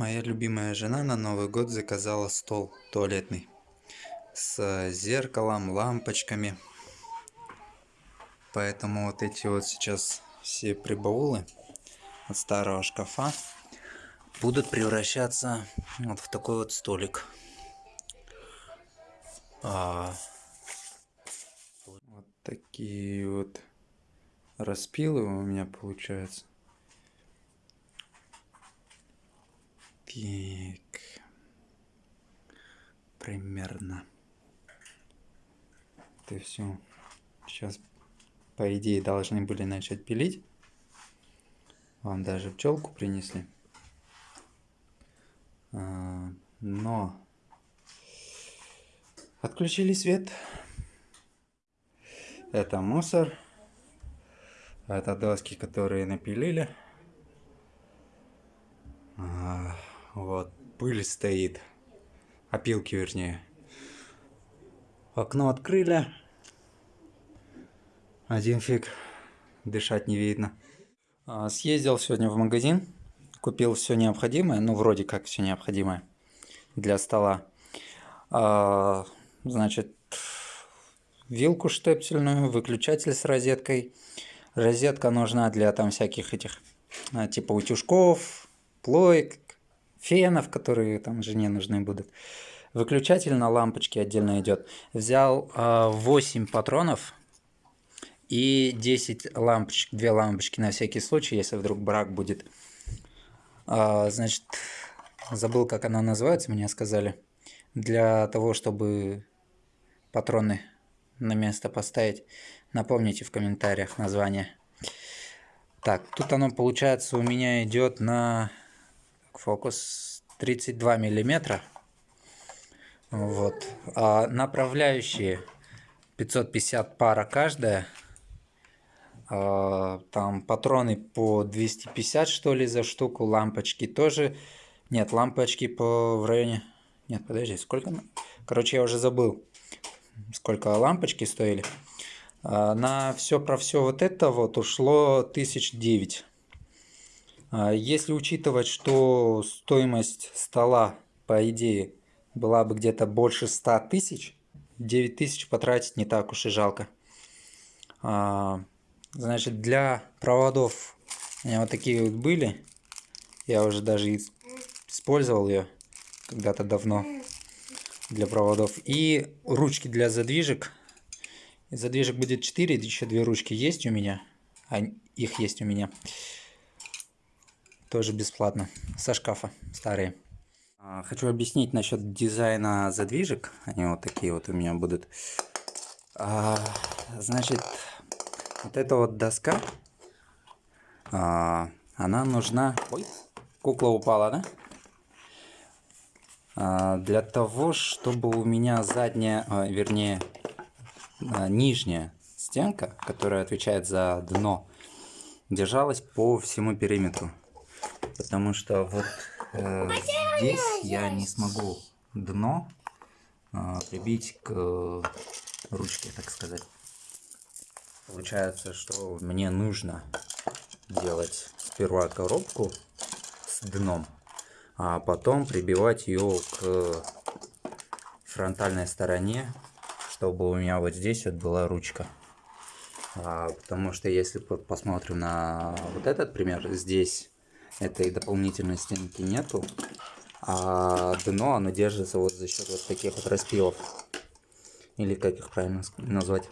Моя любимая жена на Новый год заказала стол туалетный с зеркалом, лампочками. Поэтому вот эти вот сейчас все прибаулы от старого шкафа будут превращаться вот в такой вот столик. А, вот такие вот распилы у меня получаются. Так. Примерно. Это все. Сейчас, по идее, должны были начать пилить. Вам даже пчелку принесли. А, но отключили свет. Это мусор. Это доски, которые напилили. Вот, пыль стоит. Опилки, вернее. Окно открыли. Один фиг. Дышать не видно. А, съездил сегодня в магазин. Купил все необходимое. Ну, вроде как все необходимое. Для стола. А, значит, вилку штепсельную, выключатель с розеткой. Розетка нужна для там всяких этих, а, типа утюжков, плоек, фенов, которые там жене нужны будут. Выключатель на лампочке отдельно идет. Взял э, 8 патронов и 10 лампочек, 2 лампочки на всякий случай, если вдруг брак будет. Э, значит, забыл, как она называется, мне сказали. Для того, чтобы патроны на место поставить, напомните в комментариях название. Так, тут оно получается у меня идет на фокус 32 миллиметра. Вот. А направляющие 550 пара каждая. А, там патроны по 250 что ли за штуку. Лампочки тоже. Нет, лампочки по в районе... Нет, подожди, сколько? Короче, я уже забыл, сколько лампочки стоили. А, на все про все вот это вот ушло 1009 а если учитывать, что стоимость стола, по идее, была бы где-то больше 100 тысяч, 9 тысяч потратить не так уж и жалко. А, значит, для проводов у меня вот такие вот были. Я уже даже использовал ее когда-то давно для проводов. И ручки для задвижек. Задвижек будет 4, еще две ручки есть у меня. А их есть у меня. Тоже бесплатно. Со шкафа. Старые. А, хочу объяснить насчет дизайна задвижек. Они вот такие вот у меня будут. А, значит, вот эта вот доска, а, она нужна... Ой, кукла упала, да? Для того, чтобы у меня задняя, вернее, нижняя стенка, которая отвечает за дно, держалась по всему периметру потому что вот э, здесь я не смогу дно э, прибить к э, ручке, так сказать. Получается, что мне нужно делать сперва коробку с дном, а потом прибивать ее к фронтальной стороне, чтобы у меня вот здесь вот была ручка. А, потому что если посмотрим на вот этот пример, здесь этой дополнительной стенки нету. А дно, оно держится вот за счет вот таких вот распилов. Или как их правильно назвать.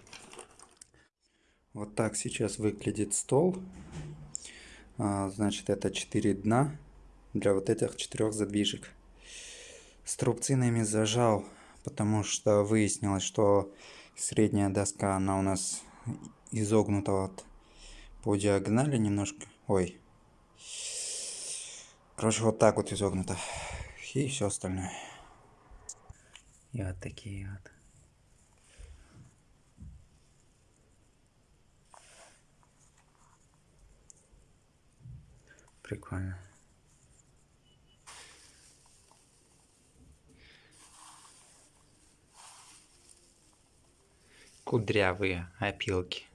Вот так сейчас выглядит стол. А, значит, это 4 дна для вот этих четырех задвижек. Струбцинами зажал, потому что выяснилось, что средняя доска, она у нас изогнута вот по диагонали немножко. Ой, Короче, вот так вот изогнуто. И все остальное. И вот такие вот. Прикольно. Кудрявые опилки.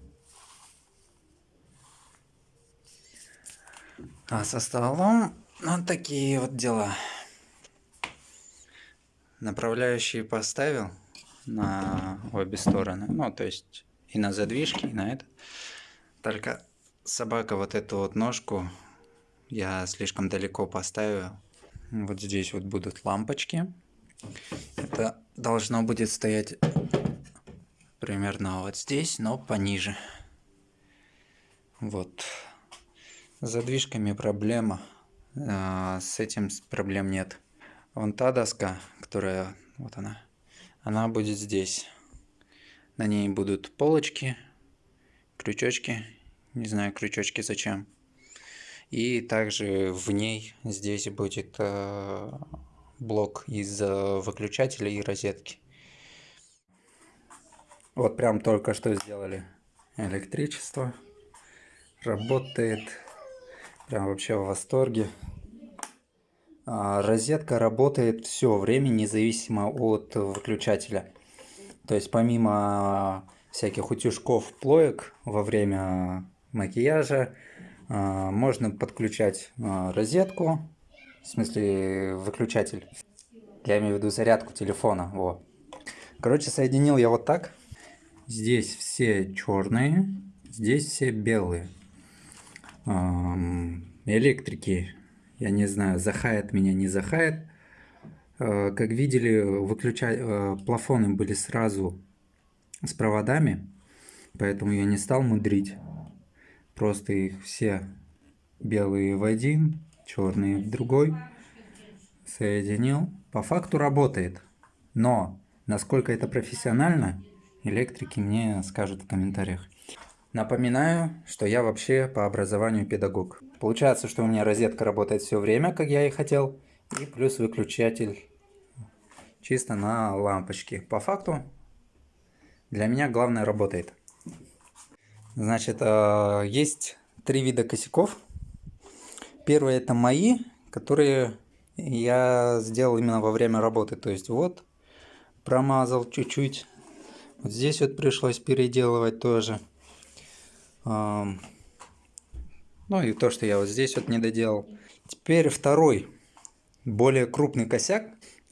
А со столом Ну, такие вот дела. Направляющие поставил на обе стороны. Ну, то есть и на задвижке, и на это. Только собака вот эту вот ножку я слишком далеко поставил. Вот здесь вот будут лампочки. Это должно будет стоять примерно вот здесь, но пониже. Вот. С задвижками проблема. А, с этим проблем нет. Вон та доска, которая... Вот она. Она будет здесь. На ней будут полочки, крючочки. Не знаю, крючочки зачем. И также в ней здесь будет э, блок из э, выключателя и розетки. Вот прям только что сделали электричество. Работает. Прям вообще в восторге. А, розетка работает все время, независимо от выключателя. То есть помимо всяких утюжков плоек во время макияжа, а, можно подключать а, розетку, в смысле выключатель. Я имею в виду зарядку телефона. Во. Короче, соединил я вот так. Здесь все черные, здесь все белые. Электрики, я не знаю, захает меня, не захает. А, как видели, выключа... плафоны были сразу с проводами, поэтому я не стал мудрить. Просто их все белые в один, черные в другой. Соединил. По факту работает. Но насколько это профессионально, электрики мне скажут в комментариях. Напоминаю, что я вообще по образованию педагог. Получается, что у меня розетка работает все время, как я и хотел. И плюс выключатель чисто на лампочке. По факту для меня главное работает. Значит, э, есть три вида косяков. Первый это мои, которые я сделал именно во время работы. То есть вот промазал чуть-чуть. Вот здесь вот пришлось переделывать тоже. Ну и то, что я вот здесь вот не доделал. Теперь второй, более крупный косяк.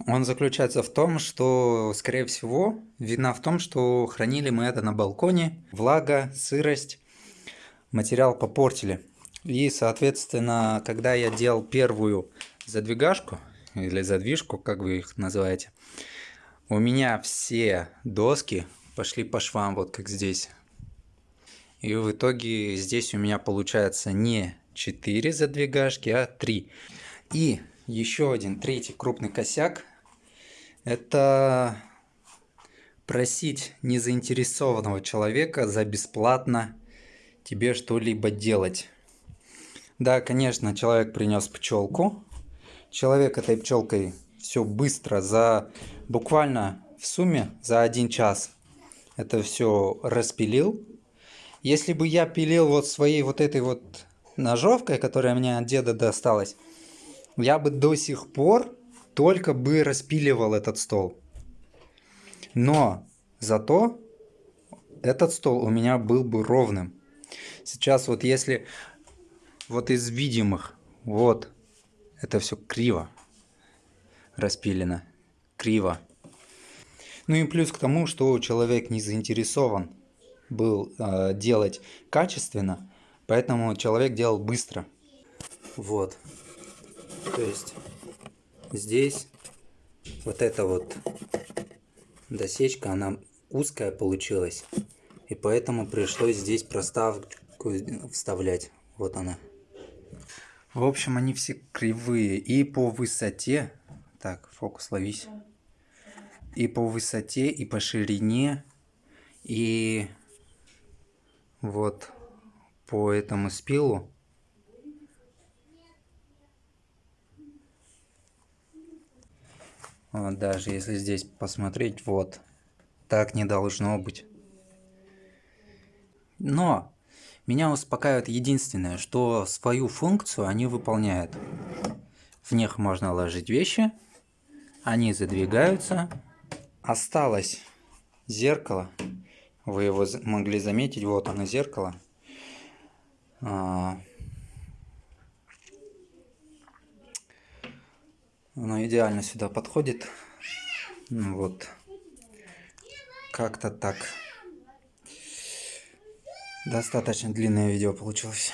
Он заключается в том, что, скорее всего, вина в том, что хранили мы это на балконе. Влага, сырость, материал попортили. И, соответственно, когда я делал первую задвигашку, или задвижку, как вы их называете, у меня все доски пошли по швам, вот как здесь. И в итоге здесь у меня получается не 4 задвигашки, а 3. И еще один третий крупный косяк это просить незаинтересованного человека за бесплатно тебе что-либо делать. Да, конечно, человек принес пчелку. Человек этой пчелкой все быстро, за буквально в сумме за один час это все распилил. Если бы я пилил вот своей вот этой вот ножовкой, которая мне от деда досталась, я бы до сих пор только бы распиливал этот стол. Но зато этот стол у меня был бы ровным. Сейчас вот если вот из видимых, вот, это все криво распилено, криво. Ну и плюс к тому, что человек не заинтересован был э, делать качественно, поэтому человек делал быстро. Вот. То есть здесь вот эта вот досечка, она узкая получилась. И поэтому пришлось здесь проставку вставлять. Вот она. В общем, они все кривые. И по высоте... Так, фокус ловись. И по высоте, и по ширине, и вот по этому спилу Вот даже если здесь посмотреть, вот, так не должно быть. Но меня успокаивает единственное, что свою функцию они выполняют. В них можно ложить вещи, они задвигаются. Осталось зеркало. Вы его могли заметить, вот оно зеркало. А, Оно идеально сюда подходит. Ну вот. Как-то так. Достаточно длинное видео получилось.